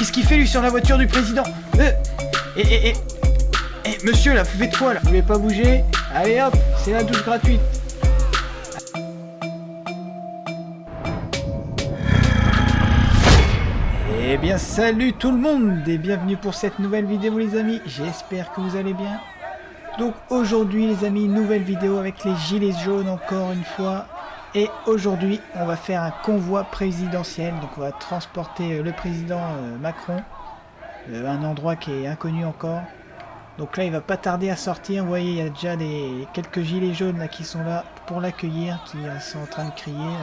qu'est-ce qu'il fait lui sur la voiture du président euh, Et, et, et, et, monsieur là, vous faites quoi là? Vous voulez pas bouger? Allez hop, c'est la douche gratuite. Eh bien salut tout le monde et bienvenue pour cette nouvelle vidéo les amis, j'espère que vous allez bien. Donc aujourd'hui les amis, nouvelle vidéo avec les gilets jaunes encore une fois. Et aujourd'hui on va faire un convoi présidentiel, donc on va transporter euh, le président euh, Macron, euh, un endroit qui est inconnu encore. Donc là il va pas tarder à sortir, vous voyez il y a déjà des, quelques gilets jaunes là qui sont là pour l'accueillir, qui sont en train de crier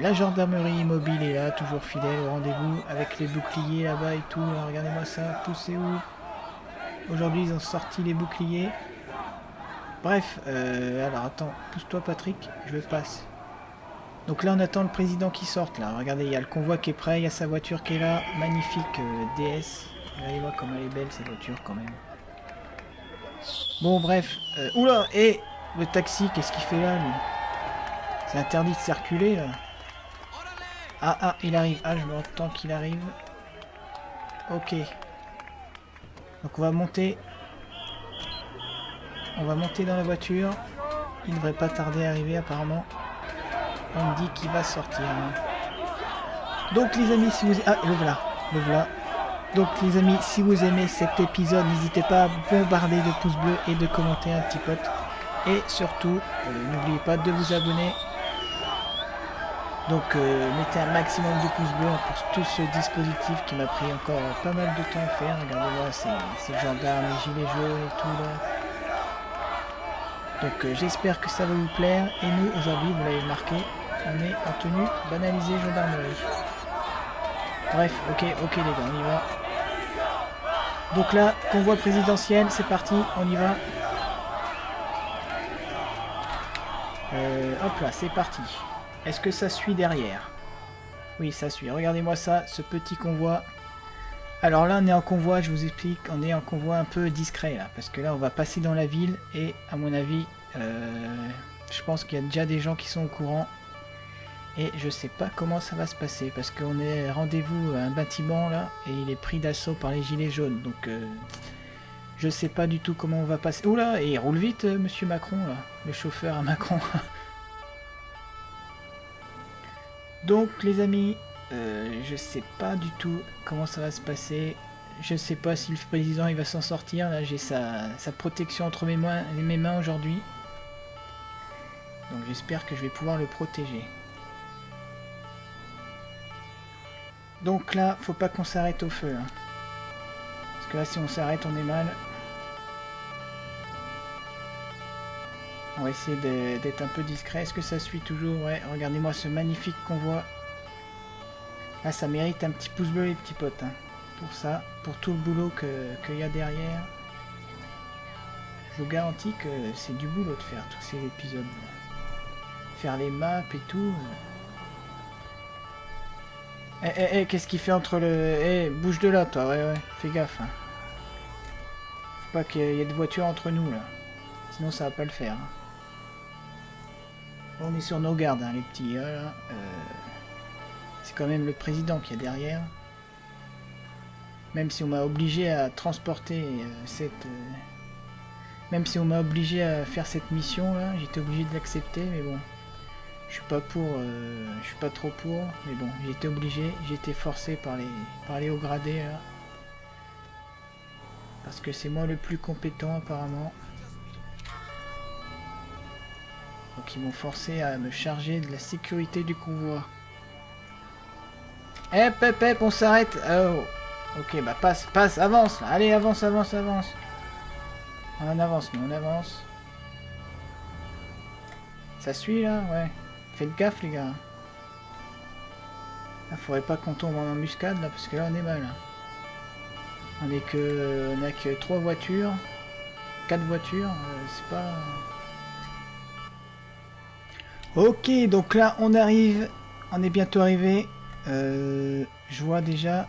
la gendarmerie mobile est là, toujours fidèle au rendez-vous, avec les boucliers là-bas et tout. Regardez-moi ça, poussez où Aujourd'hui, ils ont sorti les boucliers. Bref, euh, alors attends, pousse-toi Patrick, je passe. Donc là, on attend le président qui sorte, là. Regardez, il y a le convoi qui est prêt, il y a sa voiture qui est là. Magnifique euh, DS. Regardez-moi comme elle est belle, cette voiture, quand même. Bon, bref. Euh, oula, et le taxi, qu'est-ce qu'il fait là, c'est interdit de circuler là. Ah ah, il arrive. Ah, je m'entends qu'il arrive. Ok. Donc on va monter. On va monter dans la voiture. Il ne devrait pas tarder à arriver apparemment. On me dit qu'il va sortir. Donc les amis, si vous... Ah, le voilà. Le voilà. Donc les amis, si vous aimez cet épisode, n'hésitez pas à bombarder de pouces bleus et de commenter un petit pote. Et surtout, euh, n'oubliez pas de vous abonner donc euh, mettez un maximum de pouces bleus pour tout ce dispositif qui m'a pris encore pas mal de temps à faire. Regardez-moi ces, gendarmes, les gilets jaunes et tout là. Donc euh, j'espère que ça va vous plaire. Et nous aujourd'hui, vous l'avez marqué, on est en tenue banalisée gendarmerie. Bref, ok, ok les gars, on y va. Donc là, convoi présidentiel, c'est parti, on y va. Euh, hop là, c'est parti. Est-ce que ça suit derrière? Oui, ça suit. Regardez-moi ça, ce petit convoi. Alors là, on est en convoi, je vous explique, on est en convoi un peu discret là, parce que là, on va passer dans la ville et à mon avis, euh, je pense qu'il y a déjà des gens qui sont au courant. Et je sais pas comment ça va se passer, parce qu'on est rendez-vous à un bâtiment là, et il est pris d'assaut par les gilets jaunes, donc euh, je sais pas du tout comment on va passer. Oula, et il roule vite, euh, monsieur Macron là, le chauffeur à Macron. Donc les amis, je sais pas du tout comment ça va se passer. Je sais pas si le président il va s'en sortir. Là j'ai sa, protection entre mes mains aujourd'hui. Donc j'espère que je vais pouvoir le protéger. Donc là, faut pas qu'on s'arrête au feu. Hein. Parce que là si on s'arrête on est mal. On va essayer d'être un peu discret. Est-ce que ça suit toujours? Ouais, regardez-moi ce magnifique convoi. Ah, ça mérite un petit pouce bleu les petits potes. Hein. Pour ça, pour tout le boulot qu'il y a derrière. Je vous garantis que c'est du boulot de faire tous ces épisodes. Faire les maps et tout. Eh, eh, eh, qu'est-ce qu'il fait entre le... Eh, bouge de là, toi, ouais, ouais, fais gaffe. Hein. Faut pas qu'il y ait de voitures entre nous, là. Sinon, ça va pas le faire. Hein. On est sur nos gardes, hein, les petits. Euh, c'est quand même le président qui est derrière. Même si on m'a obligé à transporter euh, cette... Euh, même si on m'a obligé à faire cette mission là, j'étais obligé de l'accepter, mais bon. Je suis pas pour... je suis pas trop pour, mais bon, j'étais obligé, j'étais forcé par les, par les hauts gradés Parce que c'est moi le plus compétent apparemment. Donc ils m'ont forcé à me charger de la sécurité du convoi. Eh, hep, hep, on s'arrête. Oh. Ok, bah passe, passe, avance. Allez, avance, avance, avance. On avance, mais on avance. Ça suit là? Ouais. Faites gaffe les gars. Il faudrait pas qu'on tombe en embuscade là, parce que là on est mal. Hein. On est que... On a que trois voitures. Quatre voitures. Euh, c'est pas... Ok, donc là, on arrive. On est bientôt arrivé. Euh, je vois déjà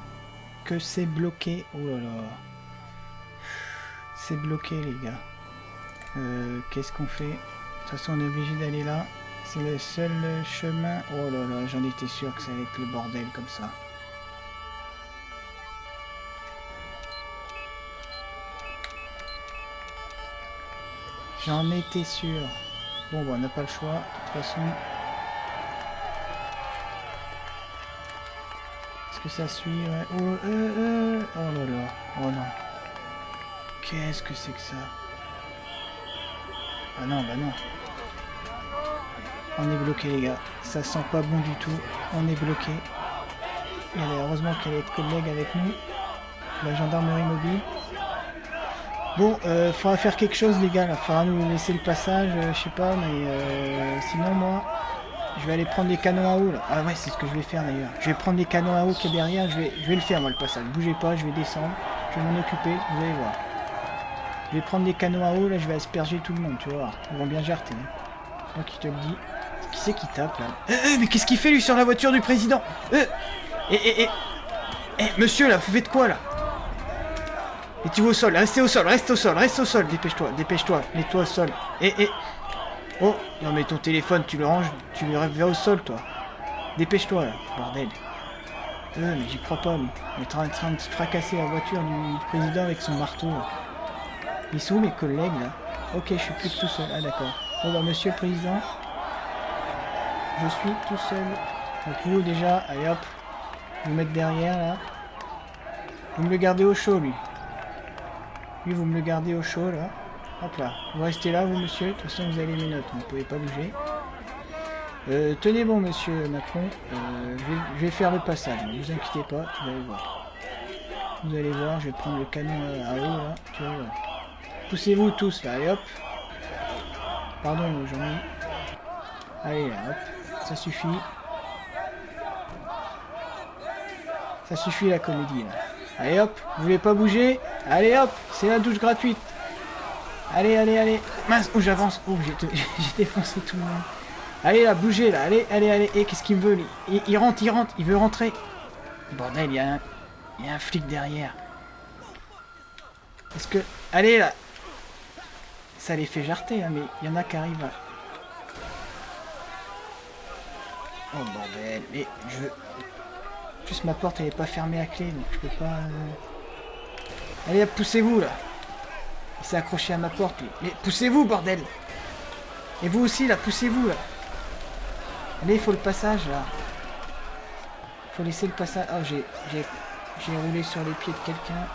que c'est bloqué. Oh là là. C'est bloqué, les gars. Euh, qu'est-ce qu'on fait? De toute façon, on est obligé d'aller là. C'est le seul chemin... Oh là là, j'en étais sûr que ça allait être le bordel comme ça. J'en étais sûr. Bon, bah, on n'a pas le choix. De toute façon... Est-ce que ça suit oh, euh, euh. oh là là. Oh non. Qu'est-ce que c'est que ça? Ah non, bah non. On est bloqué, les gars. Ça sent pas bon du tout. On est bloqué. Il a heureusement a des collègues avec nous. La gendarmerie mobile. Bon, euh, faudra faire quelque chose, les gars. Là. Faudra nous laisser le passage, euh, je sais pas, mais euh, sinon, moi, je vais aller prendre les canons à eau. Là. Ah ouais, c'est ce que je vais faire d'ailleurs. Je vais prendre les canons à eau qui est derrière. Je vais, le faire, moi, le passage. Bougez pas, je vais descendre. Je vais m'en occuper, vous allez voir. Je vais prendre les canons à eau, là, je vais asperger tout le monde, tu vois. Ils vont bien jarter. Hein. Moi qui te le dis. Qui c'est qui tape, là euh, euh, Mais qu'est-ce qu'il fait, lui, sur la voiture du président euh Eh, eh, eh Eh, monsieur, là, vous faites quoi, là et tu vas au sol, restez au sol, reste au sol, reste au sol, dépêche-toi, dépêche-toi, mets-toi au sol. Et, et... Oh, non mais ton téléphone, tu le ranges, tu le vers au sol, toi. Dépêche-toi, là, bordel. Euh, mais j'y crois pas, mais Il est en train de fracasser la voiture du président avec son marteau. Ils sont où mes collègues, là? Ok, je suis plus tout seul. Ah, d'accord. Bon, bah, monsieur le président, je suis tout seul. Donc, vous, déjà, allez hop, vous mettre derrière, là. Vous me le gardez au chaud, lui. Lui, vous me le gardez au chaud, là. Hop là. Vous restez là, vous, monsieur. De toute façon, vous avez mes notes. Vous ne pouvez pas bouger. Euh, tenez bon, monsieur Macron. Euh, je, vais, faire le passage. Ne vous inquiétez pas. Vous allez voir. Vous allez voir. Je vais prendre le canon à eau, là. Poussez-vous tous, là. Et hop. Pardon, ai. Allez, là, hop. Ça suffit. Ça suffit, la comédie, là. Allez hop, vous voulez pas bouger? Allez hop, c'est la douche gratuite. Allez, allez, allez. Mince, où j'avance. Oh, j'ai défoncé tout le monde. Allez là, bougez là. Allez, allez, allez. Et qu'est-ce qu'il veut lui? Il, rentre, il rentre, il veut rentrer. Bordel, il y a un, il y a un flic derrière. Est-ce que... Allez là. Ça les fait jarter, hein, mais il y en a qui arrivent là. Oh bordel, mais je veux plus ma porte elle est pas fermée à clé, donc je peux pas... Euh. Allez, poussez-vous là Il s'est accroché à ma porte, Mais poussez-vous, bordel Et vous aussi, là, poussez-vous, là Allez, il faut le passage, là. Faut laisser le passage... Oh, j'ai roulé sur les pieds de quelqu'un.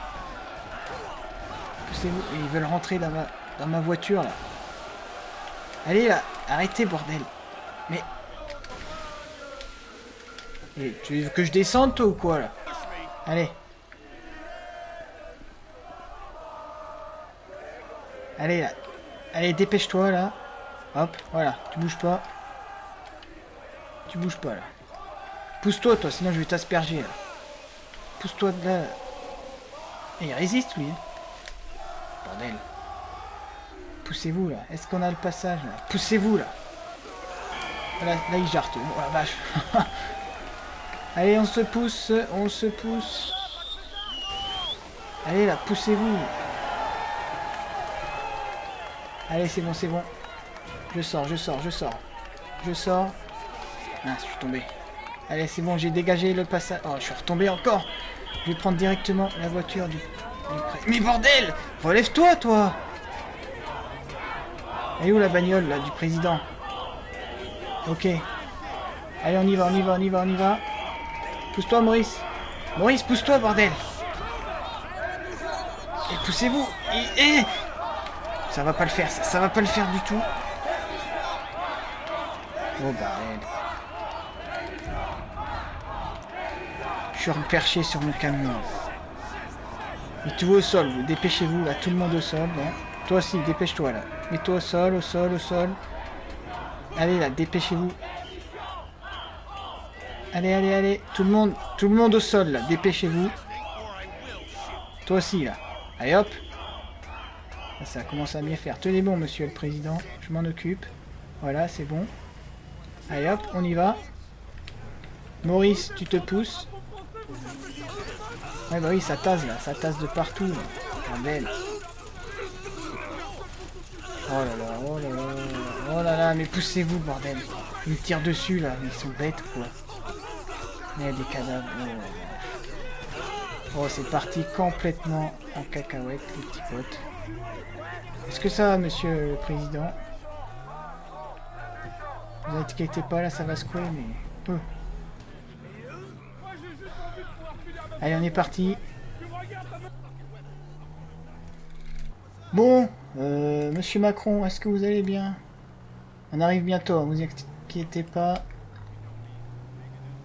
Poussez-vous. Ils veulent rentrer dans ma, dans ma voiture, là. Allez, là Arrêtez, bordel Mais tu veux que je descende toi ou quoi là? Allez. Allez là. Allez, dépêche-toi là. Hop, voilà, tu bouges pas. Tu bouges pas là. Pousse-toi toi, sinon je vais t'asperger là. Pousse-toi de là. Et il résiste lui. Hein. Bordel. Poussez-vous là. Est-ce qu'on a le passage là? Poussez-vous là. Là, là il jarte. Oh la vache. Allez, on se pousse, on se pousse. Allez là, poussez-vous. Allez, c'est bon, c'est bon. Je sors, je sors, je sors. Je sors. Ah, je suis tombé. Allez, c'est bon, j'ai dégagé le passage. Oh, je suis retombé encore. Je vais prendre directement la voiture du, du Mais bordel Relève-toi, toi Elle est où la bagnole, là, du président? Ok. Allez, on y va, on y va, on y va, on y va. Pousse-toi, Maurice. Maurice, pousse-toi, bordel. Et poussez-vous. Et, Ça va pas le faire, ça, ça va pas le faire du tout. Oh, bordel. Je suis perché sur mon camion. Et tout au sol, dépêchez-vous, là, tout le monde au sol. Toi aussi, dépêche-toi, là. Mets-toi au sol, au sol, au sol. Allez, là, dépêchez-vous. Allez, allez, allez. Tout le monde, tout le monde au sol, là. Dépêchez-vous. Toi aussi, là. Allez, hop. Ça commence à bien faire. Tenez bon, monsieur le président. Je m'en occupe. Voilà, c'est bon. Allez, hop, on y va. Maurice, tu te pousses. Ouais, bah oui, ça tasse, là. Ça tasse de partout. Ah, belle. Oh là là, oh là là. Oh là là, mais poussez-vous, bordel. Ils me tirent dessus, là. Ils sont bêtes, quoi. Il y a des cadavres. Oh, oh c'est parti complètement en cacahuète, les petits potes. Est-ce que ça va, monsieur le président? Vous inquiétez pas, là, ça va secouer, mais... peu. Allez, on est parti. Bon, euh, monsieur Macron, est-ce que vous allez bien? On arrive bientôt, vous inquiétez pas.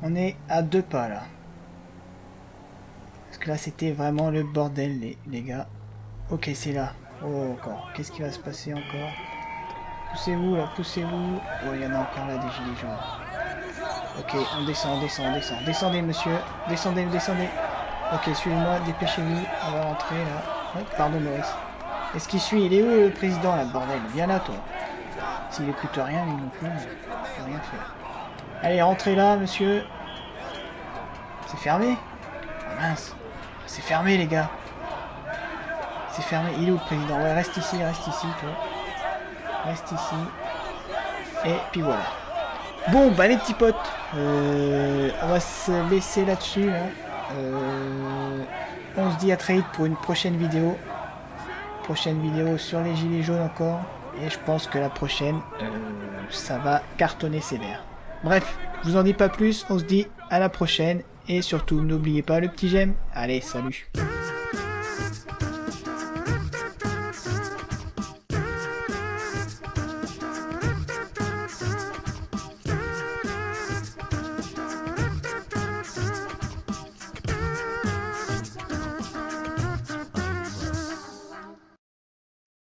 On est à deux pas, là. Parce que là, c'était vraiment le bordel, les, les gars. Ok, c'est là. Oh, encore. Qu'est-ce qui va se passer encore? Poussez-vous, là, poussez-vous. Oh, il y en a encore là, des gilets jaunes. Ok, on descend, on descend, on descend. Descendez, monsieur. Descendez, descendez. Ok, suivez-moi, dépêchez-vous. On va rentrer, là. pardon, Maurice. Est-ce qu'il suit? Il est où, le président, là, bordel? Viens là, toi. S'il écoute rien, lui non plus, rien faire. Allez, rentrez là, monsieur. C'est fermé oh, mince. C'est fermé, les gars. C'est fermé. Il est où, président? Ouais, reste ici, reste ici, toi. Reste ici. Et puis voilà. Bon, bah les petits potes, euh, on va se laisser là-dessus. Hein. Euh, on se dit à très vite pour une prochaine vidéo. Prochaine vidéo sur les gilets jaunes encore. Et je pense que la prochaine, euh, ça va cartonner sévère. Bref, je vous en dis pas plus, on se dit à la prochaine. Et surtout, n'oubliez pas le petit j'aime. Allez, salut